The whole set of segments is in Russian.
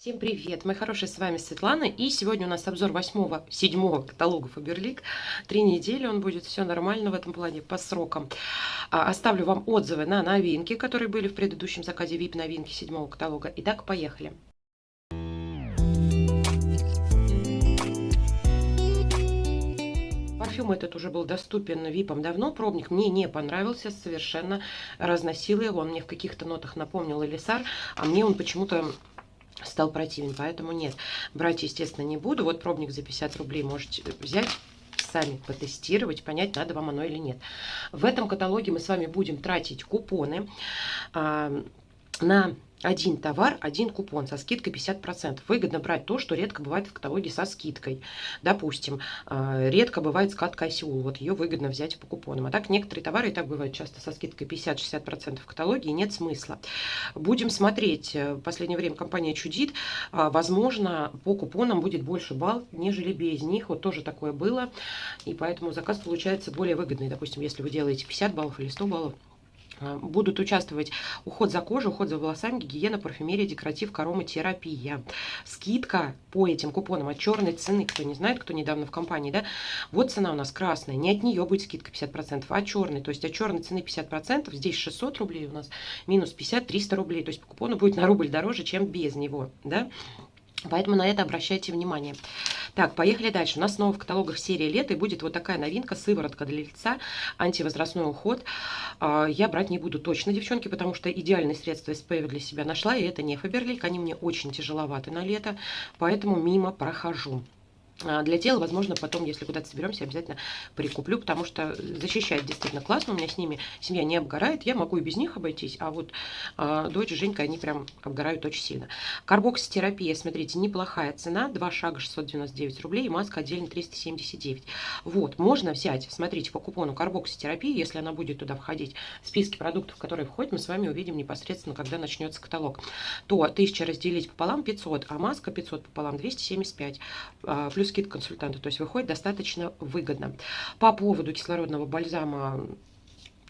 Всем привет, мои хорошие, с вами Светлана, и сегодня у нас обзор восьмого, седьмого каталога Фаберлик. Три недели, он будет все нормально в этом плане, по срокам. А, оставлю вам отзывы на новинки, которые были в предыдущем заказе VIP новинки седьмого каталога. Итак, поехали. Парфюм этот уже был доступен випом давно, пробник мне не понравился совершенно, разносил его, он мне в каких-то нотах напомнил Элисар, а мне он почему-то стал противен, поэтому нет. Брать, естественно, не буду. Вот пробник за 50 рублей можете взять сами потестировать, понять, надо вам оно или нет. В этом каталоге мы с вами будем тратить купоны а, на один товар, один купон со скидкой 50%. Выгодно брать то, что редко бывает в каталоге со скидкой. Допустим, э, редко бывает скатка Осиул, вот ее выгодно взять по купонам. А так некоторые товары и так бывают часто со скидкой 50-60% в каталоге, и нет смысла. Будем смотреть. Э, в последнее время компания чудит. Э, возможно, по купонам будет больше балл, нежели без них. Вот тоже такое было. И поэтому заказ получается более выгодный. Допустим, если вы делаете 50 баллов или 100 баллов, а, будут участвовать уход за кожей, уход за волосами, гигиена, парфюмерия, декоратив, ароматерапия. Скидка по этим купонам от черной цены, кто не знает, кто недавно в компании, да, вот цена у нас красная, не от нее будет скидка 50%, а от черной, то есть от черной цены 50%, здесь 600 рублей у нас, минус 50, 300 рублей, то есть по купону будет на рубль дороже, чем без него, да. Поэтому на это обращайте внимание. Так, поехали дальше. У нас снова в каталогах серии лета и будет вот такая новинка, сыворотка для лица, антивозрастной уход. А, я брать не буду точно, девчонки, потому что идеальные средства SPF для себя нашла, и это не Фаберлик, они мне очень тяжеловаты на лето, поэтому мимо прохожу. А, для тела, возможно, потом, если куда-то соберемся, обязательно прикуплю, потому что защищает действительно классно. У меня с ними семья не обгорает. Я могу и без них обойтись, а вот э, дочь, Женька, они прям обгорают очень сильно. Карбокситерапия, смотрите, неплохая цена. Два шага 699 рублей и маска отдельно 379. Вот, можно взять, смотрите, по купону карбокситерапии, если она будет туда входить в списки продуктов, которые входят, мы с вами увидим непосредственно, когда начнется каталог. То 1000 разделить пополам 500, а маска 500 пополам 275. Э, скидка консультанта, то есть выходит достаточно выгодно. По поводу кислородного бальзама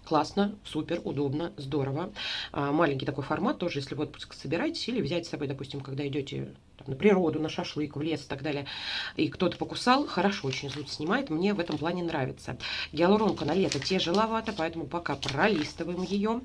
классно, супер, удобно, здорово. А, маленький такой формат тоже, если в отпуск собираетесь, или взять с собой, допустим, когда идете на природу, на шашлык, в лес и так далее, и кто-то покусал, хорошо очень зуд снимает, мне в этом плане нравится. Гиалуронка на лето тяжеловато, поэтому пока пролистываем ее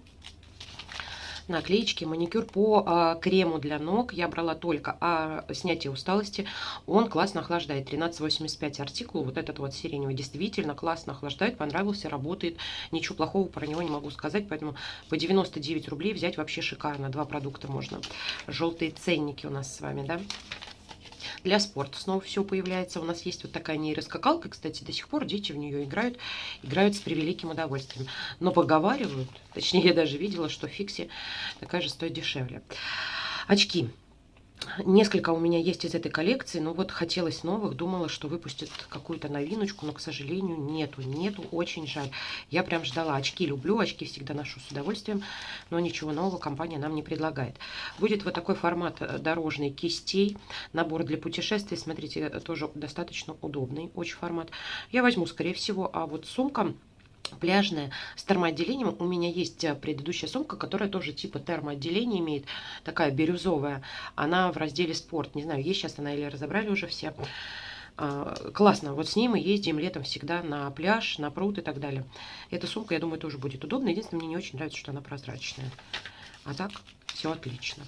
наклеечки, маникюр по а, крему для ног. Я брала только а, снятие усталости. Он классно охлаждает. 13,85 артикул. Вот этот вот сиреневый действительно классно охлаждает. Понравился, работает. Ничего плохого про него не могу сказать. Поэтому по 99 рублей взять вообще шикарно. Два продукта можно. Желтые ценники у нас с вами, да? Для спорта снова все появляется. У нас есть вот такая нейроскакалка, кстати, до сих пор дети в нее играют, играют с превеликим удовольствием. Но поговаривают, точнее я даже видела, что фикси такая же стоит дешевле. Очки. Несколько у меня есть из этой коллекции, но вот хотелось новых, думала, что выпустят какую-то новиночку, но, к сожалению, нету, нету, очень жаль. Я прям ждала, очки люблю, очки всегда ношу с удовольствием, но ничего нового компания нам не предлагает. Будет вот такой формат э, дорожный кистей, набор для путешествий, смотрите, э, тоже достаточно удобный, очень формат. Я возьму, скорее всего, а вот сумка пляжная с термоотделением. У меня есть э, предыдущая сумка, которая тоже типа термоотделение имеет, такая бирюзовая. Она в разделе спорт. Не знаю, есть сейчас она или разобрали уже все. А, классно. Вот с ней мы ездим летом всегда на пляж, на пруд и так далее. Эта сумка, я думаю, тоже будет удобна. Единственное, мне не очень нравится, что она прозрачная. А так, все отлично.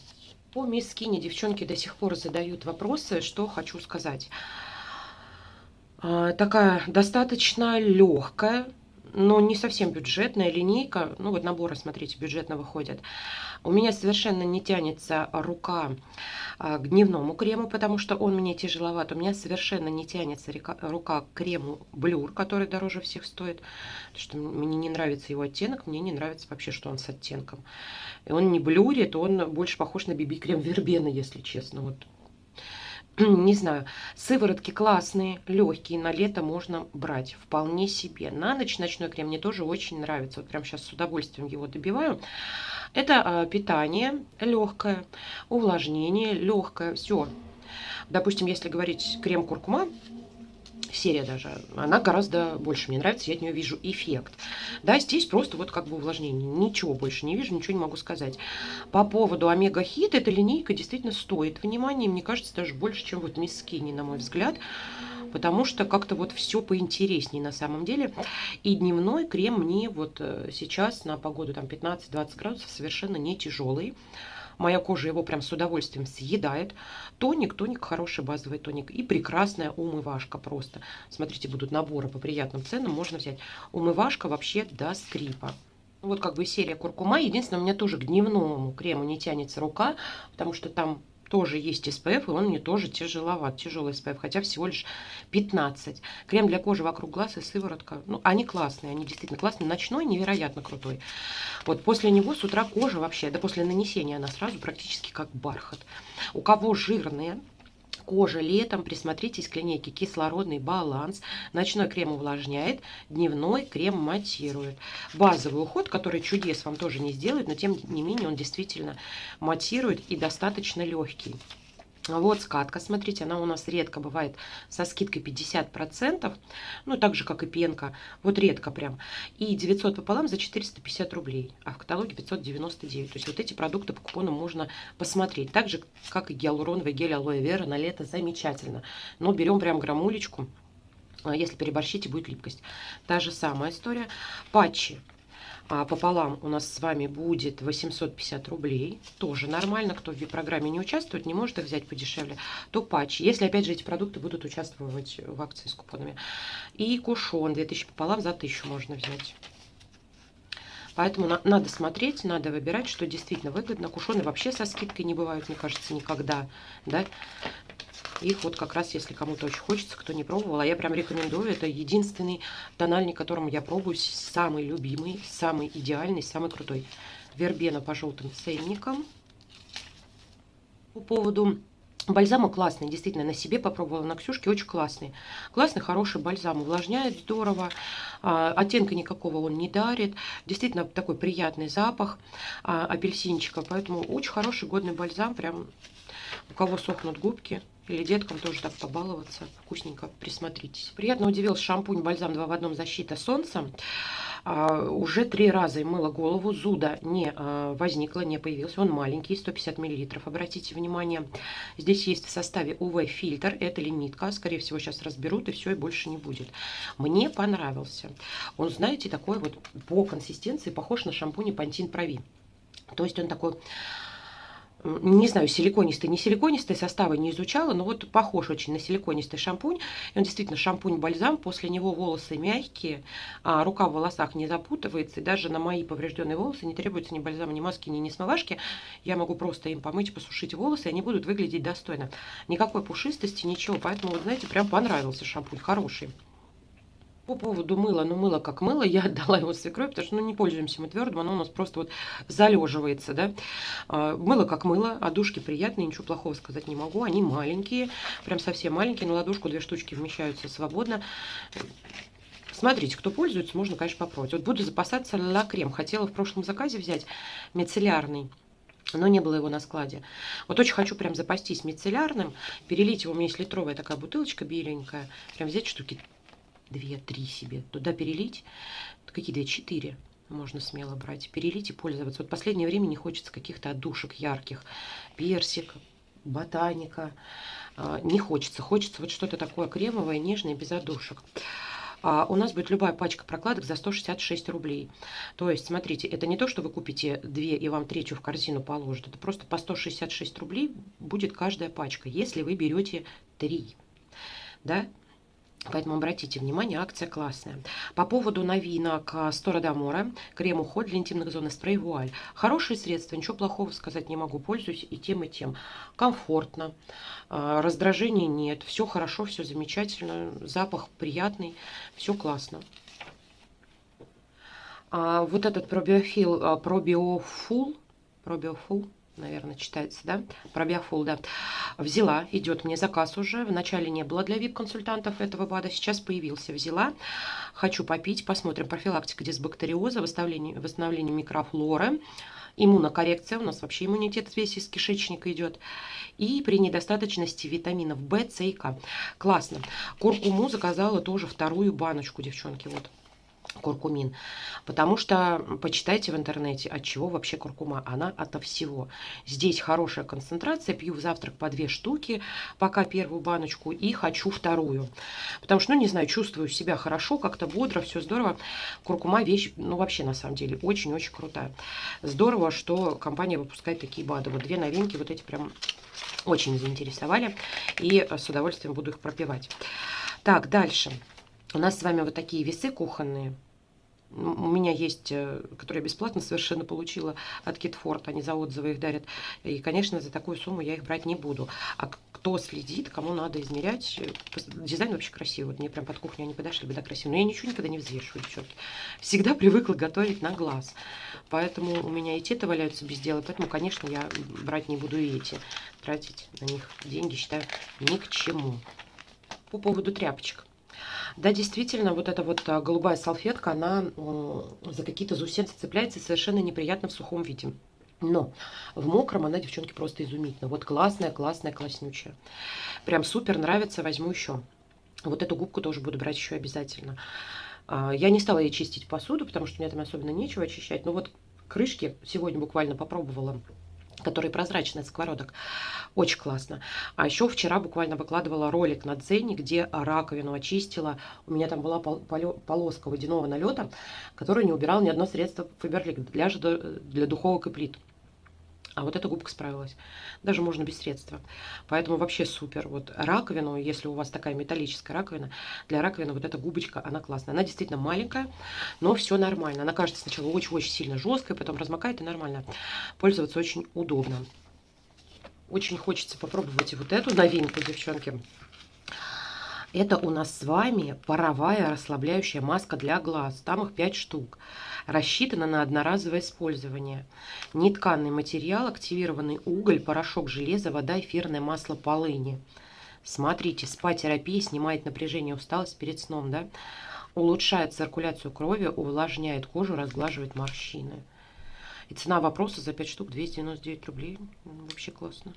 По мисс Скини девчонки до сих пор задают вопросы, что хочу сказать. А, такая достаточно легкая, но не совсем бюджетная линейка. Ну вот наборы, смотрите, бюджетно выходят. У меня совершенно не тянется рука а, к дневному крему, потому что он мне тяжеловат. У меня совершенно не тянется рука к крему Блюр, который дороже всех стоит. Потому что мне не нравится его оттенок, мне не нравится вообще, что он с оттенком. И он не блюрит, он больше похож на биби-крем Вербена, если честно. Вот не знаю, сыворотки классные, легкие, на лето можно брать, вполне себе. На ночь ночной крем мне тоже очень нравится, вот прям сейчас с удовольствием его добиваю. Это э, питание легкое, увлажнение легкое, все. Допустим, если говорить крем куркума, серия даже, она гораздо больше мне нравится, я от нее вижу эффект. Да, здесь просто вот как бы увлажнение, ничего больше не вижу, ничего не могу сказать. По поводу Омега Хит, эта линейка действительно стоит внимания, мне кажется, даже больше, чем вот Мисс Скини, на мой взгляд потому что как-то вот все поинтереснее на самом деле. И дневной крем мне вот э, сейчас на погоду там 15-20 градусов совершенно не тяжелый. Моя кожа его прям с удовольствием съедает. Тоник, тоник, хороший базовый тоник. И прекрасная умывашка просто. Смотрите, будут наборы по приятным ценам. Можно взять. Умывашка вообще до скрипа. Вот как бы серия куркума. Единственное, у меня тоже к дневному крему не тянется рука, потому что там тоже есть SPF, и он мне тоже тяжеловат, тяжелый SPF, хотя всего лишь 15. Крем для кожи вокруг глаз и сыворотка. Ну, они классные, они действительно классные. Ночной невероятно крутой. Вот после него с утра кожа вообще, да после нанесения она сразу практически как бархат. У кого жирные, кожа летом, присмотритесь к линейке кислородный баланс. Ночной крем увлажняет, дневной крем матирует. Базовый уход, который чудес вам тоже не сделает, но тем не менее он действительно матирует и достаточно легкий. Вот скатка, смотрите, она у нас редко бывает со скидкой 50%, ну, так же, как и пенка, вот редко прям. И 900 пополам за 450 рублей, а в каталоге 599. То есть вот эти продукты по купону можно посмотреть. Так же, как и гиалуроновый гель алоэ вера на лето, замечательно. Но берем прям граммулечку, а если переборщите, будет липкость. Та же самая история. Патчи а пополам у нас с вами будет 850 рублей. Тоже нормально, кто в программе не участвует, не может их взять подешевле, то патчи. Если, опять же, эти продукты будут участвовать в акции с купонами. И кушон 2000 пополам за 1000 можно взять. Поэтому на, надо смотреть, надо выбирать, что действительно выгодно. Кушоны вообще со скидкой не бывают, мне кажется, никогда. Да? Их вот как раз, если кому-то очень хочется, кто не пробовал, а я прям рекомендую. Это единственный тональник, которым я пробую, самый любимый, самый идеальный, самый крутой. Вербена по желтым ценникам. По поводу Бальзамы классные, действительно, на себе попробовала, на Ксюшке очень классный. Классный, хороший бальзам, увлажняет здорово, а, оттенка никакого он не дарит. Действительно, такой приятный запах а, апельсинчика, поэтому очень хороший годный бальзам, прям у кого сохнут губки, или деткам тоже так побаловаться. Вкусненько, присмотритесь. Приятно удивился шампунь бальзам 2 в одном защита солнца. А, уже три раза им мыла голову. Зуда не а, возникло, не появился. Он маленький, 150 мл. Обратите внимание, здесь есть в составе UV-фильтр. Это лимитка. Скорее всего, сейчас разберут, и все, и больше не будет. Мне понравился. Он, знаете, такой вот по консистенции похож на шампунь Pantene Pro То есть он такой не знаю, силиконистый, не силиконистый, составы не изучала, но вот похож очень на силиконистый шампунь. И он действительно шампунь-бальзам, после него волосы мягкие, а рука в волосах не запутывается, и даже на мои поврежденные волосы не требуется ни бальзама, ни маски, ни, ни смывашки. Я могу просто им помыть, посушить волосы, и они будут выглядеть достойно. Никакой пушистости, ничего, поэтому, вот знаете, прям понравился шампунь, хороший. По поводу мыла, ну мыло как мыло, я отдала его свекрови, потому что ну, не пользуемся мы твердым, оно у нас просто вот залеживается, да. А, мыло как мыло, а душки приятные, ничего плохого сказать не могу, они маленькие, прям совсем маленькие, на ладошку две штучки вмещаются свободно. Смотрите, кто пользуется, можно, конечно, попробовать. Вот буду запасаться ла крем. Хотела в прошлом заказе взять мицеллярный но не было его на складе. Вот очень хочу прям запастись мицеллярным, перелить его, у меня есть литровая такая бутылочка беленькая, прям взять штуки две-три себе туда перелить. Какие две? Четыре можно смело брать. Перелить и пользоваться. Вот последнее время не хочется каких-то отдушек ярких. Персик, ботаника. А, не хочется. Хочется вот что-то такое кремовое, нежное, без отдушек. А у нас будет любая пачка прокладок за 166 рублей. То есть, смотрите, это не то, что вы купите две и вам третью в корзину положат. Это просто по 166 рублей будет каждая пачка, если вы берете три. Да, Поэтому обратите внимание, акция классная. По поводу новинок Стора Дамора, крем уход для интимных зон и спрей вуаль. Хорошие средства, ничего плохого сказать не могу. Пользуюсь и тем, и тем. Комфортно, а, раздражения нет, все хорошо, все замечательно, запах приятный, все классно. А вот этот пробиофил, а, пробиофул, пробиофул, наверное, читается, да, про биофул, да, взяла, идет мне заказ уже, вначале не было для вип-консультантов этого БАДа, сейчас появился, взяла, хочу попить, посмотрим, профилактика дисбактериоза, восстановление, восстановление микрофлоры, иммунокоррекция, у нас вообще иммунитет весь из кишечника идет, и при недостаточности витаминов В, С и К. Классно. Куркуму заказала тоже вторую баночку, девчонки, вот куркумин. Потому что почитайте в интернете, от чего вообще куркума. Она ото всего. Здесь хорошая концентрация. Пью в завтрак по две штуки, пока первую баночку, и хочу вторую. Потому что, ну, не знаю, чувствую себя хорошо, как-то бодро, все здорово. Куркума вещь, ну, вообще, на самом деле, очень-очень крутая. Здорово, что компания выпускает такие БАДы. Вот две новинки, вот эти прям очень заинтересовали. И с удовольствием буду их пропивать. Так, дальше. У нас с вами вот такие весы кухонные у меня есть, э, которые я бесплатно совершенно получила от Китфорд, они за отзывы их дарят. И, конечно, за такую сумму я их брать не буду. А кто следит, кому надо измерять, э, дизайн вообще красивый. Вот мне прям под кухню они подошли бы, да, красиво. Но я ничего никогда не взвешиваю, девчонки. Всегда привыкла готовить на глаз. Поэтому у меня и те-то валяются без дела, поэтому, конечно, я брать не буду и эти. Тратить на них деньги, считаю, ни к чему. По поводу тряпочек. Да, действительно, вот эта вот а, голубая салфетка, она за какие-то заусенцы цепляется совершенно неприятно в сухом виде. Но в мокром она, девчонки, просто изумительно. Вот классная, классная, класснючая. Прям супер нравится, возьму еще. Вот эту губку тоже буду брать еще обязательно. А, я не стала ей чистить посуду, потому что меня там особенно нечего очищать. Но вот крышки сегодня буквально попробовала который прозрачный сковородок. Очень классно. А еще вчера буквально выкладывала ролик на Дзене, где раковину очистила. У меня там была полоска водяного налета, которую не убирал ни одно средство Фаберлик для, для духовок и плит. А вот эта губка справилась. Даже можно без средства. Поэтому вообще супер. Вот раковину, если у вас такая металлическая раковина, для раковины вот эта губочка, она классная. Она действительно маленькая, но все нормально. Она кажется сначала очень-очень сильно жесткой, потом размокает и нормально. Пользоваться очень удобно. Очень хочется попробовать и вот эту новинку, девчонки. Это у нас с вами паровая расслабляющая маска для глаз. Там их 5 штук. Рассчитана на одноразовое использование. Нетканный материал, активированный уголь, порошок железа, вода, эфирное масло полыни. Смотрите, спа-терапия снимает напряжение, усталость перед сном, да? Улучшает циркуляцию крови, увлажняет кожу, разглаживает морщины. И цена вопроса за 5 штук 299 рублей. Вообще классно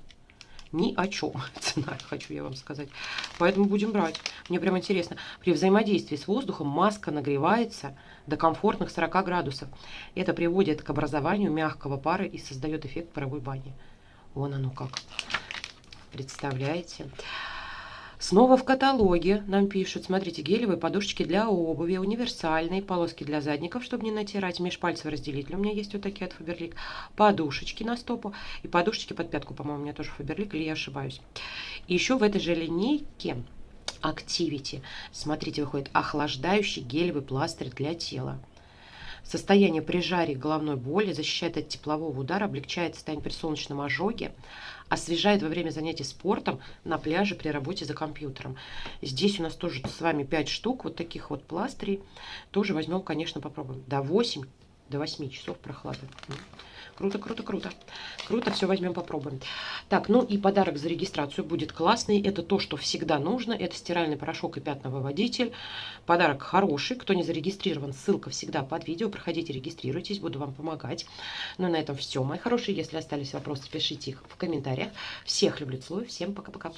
ни о чем цена, хочу я вам сказать. Поэтому будем брать. Мне прям интересно. При взаимодействии с воздухом маска нагревается до комфортных 40 градусов. Это приводит к образованию мягкого пара и создает эффект паровой бани. Вон оно как. Представляете? Снова в каталоге нам пишут, смотрите, гелевые подушечки для обуви, универсальные, полоски для задников, чтобы не натирать, межпальцевый разделитель. У меня есть вот такие от Фаберлик. Подушечки на стопу и подушечки под пятку, по-моему, у меня тоже Фаберлик, или я ошибаюсь. И еще в этой же линейке Activity, смотрите, выходит охлаждающий гелевый пластырь для тела. Состояние при жаре головной боли защищает от теплового удара, облегчает состояние при солнечном ожоге, освежает во время занятий спортом на пляже при работе за компьютером. Здесь у нас тоже с вами 5 штук вот таких вот пластырей. Тоже возьмем, конечно, попробуем. До 8, до 8 часов прохлады. Круто, круто, круто. Круто, все возьмем, попробуем. Так, ну и подарок за регистрацию будет классный. Это то, что всегда нужно. Это стиральный порошок и пятновыводитель. Подарок хороший. Кто не зарегистрирован, ссылка всегда под видео. Проходите, регистрируйтесь, буду вам помогать. Ну и на этом все, мои хорошие. Если остались вопросы, пишите их в комментариях. Всех люблю, целую. Всем пока-пока.